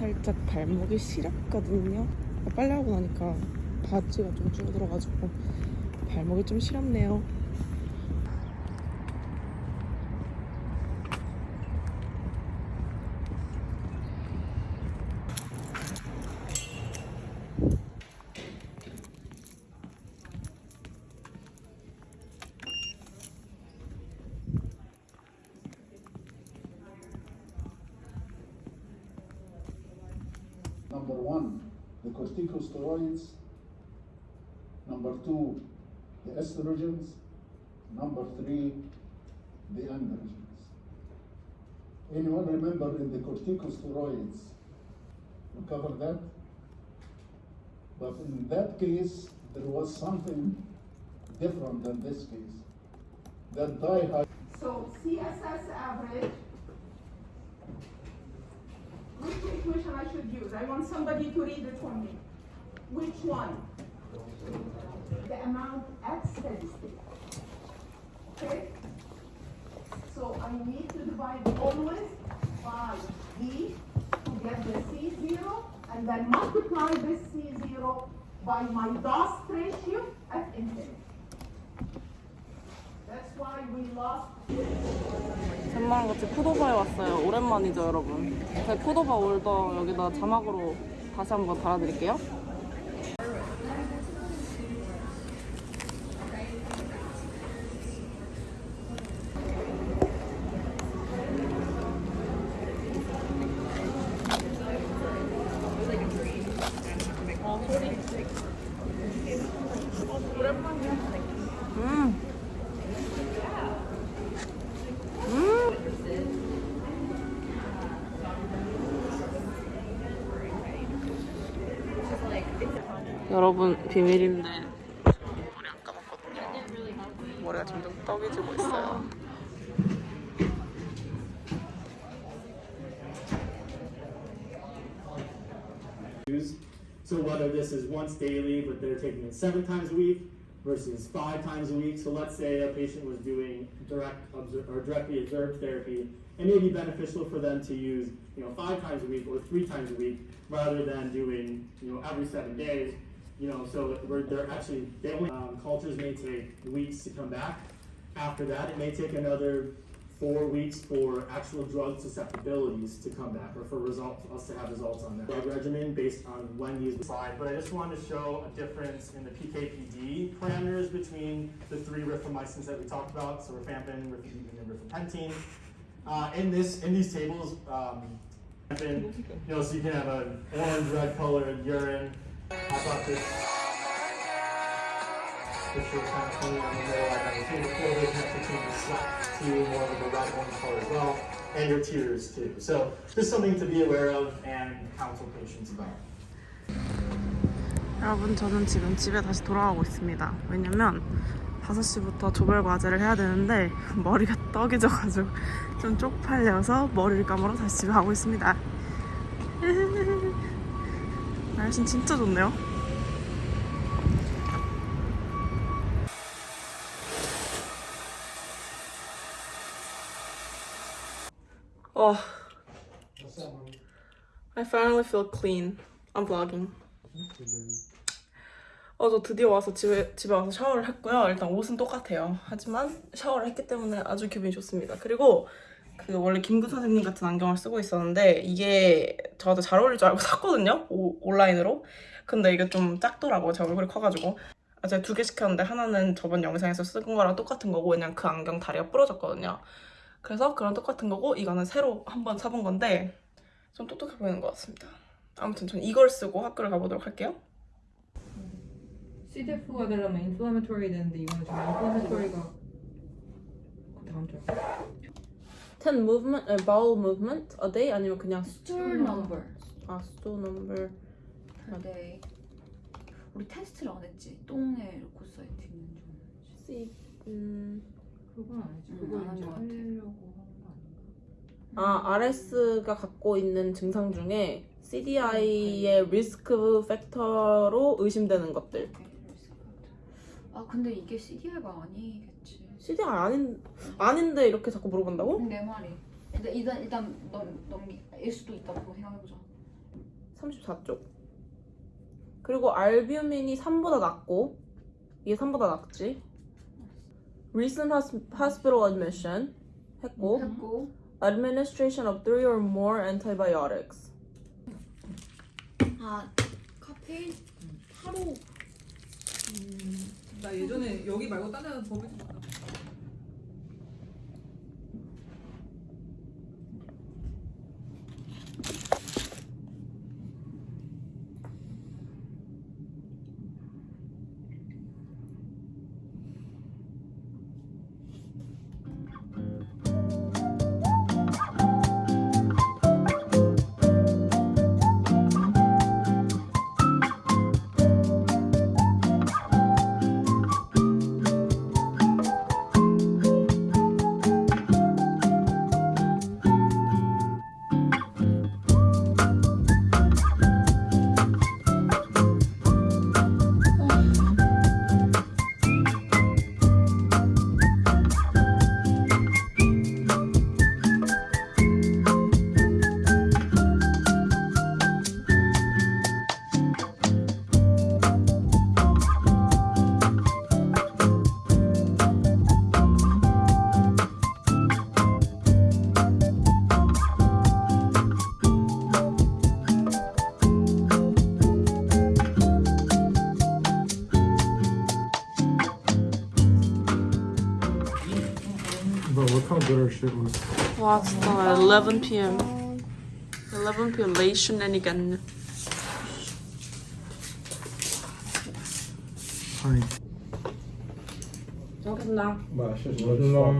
살짝 발목이 시렵거든요. 아, 빨래 하고 나니까 바지가 좀 줄어들어가지고 발목이 좀 시렵네요. Corticosteroids. Number two, the estrogens. Number three, the androgens. Anyone remember in the corticosteroids? We covered that? But in that case, there was something different than this case. That dihyd So CSS average, which equation I? Want somebody to read it for me. Which one? The amount at steady state. Okay? So I need to divide always by D to get the C zero, and then multiply this C zero by my DOS ratio at infinity. That's why we lost 샘마랑 같이 푸도바에 왔어요. 오랜만이죠, 여러분. 제 푸도바 올더 여기다 자막으로 다시 한번 달아드릴게요. 오랜만이야. 음. 여러분 비밀인데 머리 안 감았거든요. 머리가 점점 떡이지고 있어요. use. So whether this is once daily, but they're taking it seven times a week versus five times a week. So let's say a patient was doing direct obser- or directly observed therapy, it may be beneficial for them to use, you know, five times a week or three times a week rather than doing, you know, every seven days. You know, so we're, they're actually, they only, um, cultures may take weeks to come back. After that, it may take another four weeks for actual drug susceptibilities to come back or for results, us to have results on that drug regimen based on when these slide. But I just wanted to show a difference in the PKPD parameters between the three rifamycins that we talked about, so rifampin, rifampicin, and rifapentine. Uh, in this, in these tables, um, you know, so you can have an orange-red colored urine. And your tears too. So just something to be aware of and counsel patients about. 여러분 저는 지금 집에 다시 돌아가고 있습니다. 왜냐면 5시부터 조별 과제를 해야 되는데 머리가 떡이 져가지고 좀 쪽팔려서 머리를 감으러 다시 집에 가고 있습니다. 날씨는 진짜 좋네요. 어, I finally feel clean. I'm vlogging. 어, 저 드디어 와서 집에, 집에 와서 샤워를 했고요. 일단 옷은 똑같아요. 하지만 샤워를 했기 때문에 아주 기분이 좋습니다. 그리고 그 원래 김구 선생님 같은 안경을 쓰고 있었는데 이게 저한테 잘 어울릴 줄 알고 샀거든요. 오- 온라인으로. 근데 이게 좀 작더라고요. 제 얼굴이 커가지고. 아, 제가 두 개 시켰는데 하나는 저번 영상에서 쓴 거랑 똑같은 거고 왜냐면 그 안경 다리가 부러졌거든요. 그래서 그런 똑같은 거고 이거는 새로 한번 사본 건데 좀 똑똑해 보이는 것 같습니다. 아무튼 전 이걸 쓰고 학교를 가보도록 할게요. CDF가 되려면 인플라메토리 되는데 이거는 지금 인플라메토리가 그 다음 줄. 10 movement, 아, bowel movement a day 아니면 그냥 Stool number 아 stool number per day. 우리 테스트를 안 했지. 똥에 루코사이트 없는지. C 음 그건 아니지. 음, 그걸 안한 이제 것 같아. 하려고 하는 거 아닌가? 아, RS가 갖고 있는 증상 중에 CDI의 리스크 팩터로 의심되는 것들. 아 근데 이게 CDI가 아니 겠지. CDI 아닌 아닌데 이렇게 자꾸 물어본다고? 내 말이. 근데 일단 일단 넘 넘기 일 수도 있다고 생각해보자. 34쪽. 그리고 알뷰민이 3보다 낮고 이게 3보다 낮지. Recent hos- hospital admission 했고 했고 administration of three or more antibiotics. 아 카페인 하루 나 예전에 여기 말고 딴 데는 법이 좀 많아. How good our shit was. 와 진짜 11 p.m. 11 p.m. late shenanigan. Honey. 잘 먹겠습니다. But that shit's good as fuck.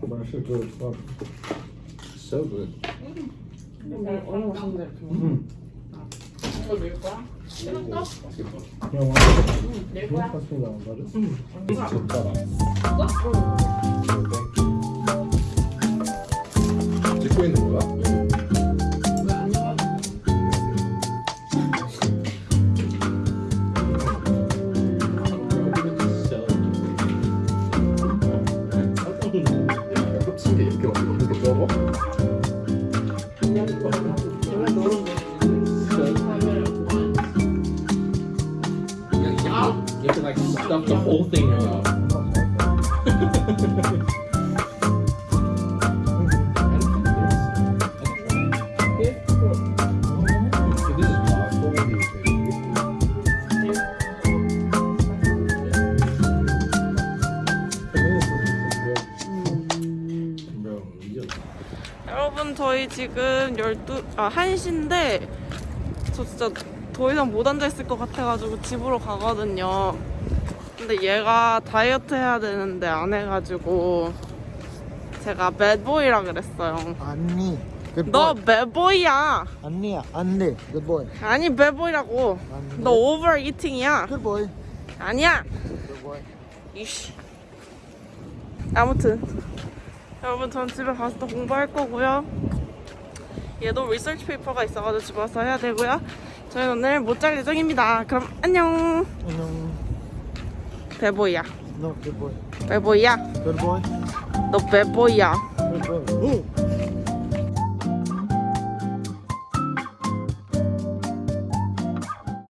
But that shit's good as fuck. So good. 얼마나 맛있는 찍고 있는 거야? You have to like stuff the whole thing in your mouth. 여러분 저희 지금 12, 아 1시인데 저 진짜 더 이상 못 앉아있을 것 같아가지고 집으로 가거든요 근데 얘가 다이어트 해야 되는데 안 해가지고 제가 배보이라 그랬어요 good 너. 배보이야 언니야, 언니, good boy. 아니 bad boy라고 언니. 너 overeating이야 boy. 아니야 boy. 이씨 아무튼 여러분 전 집에 가서 또 공부할 거고요 얘도 리서치 페이퍼가 있어가지고 집에 와서 해야 되고요 저희 오늘 못 잘 예정입니다 그럼 안녕 안녕. 배보이야 good boy. 배보이야 boy. 너 배보이야 boy.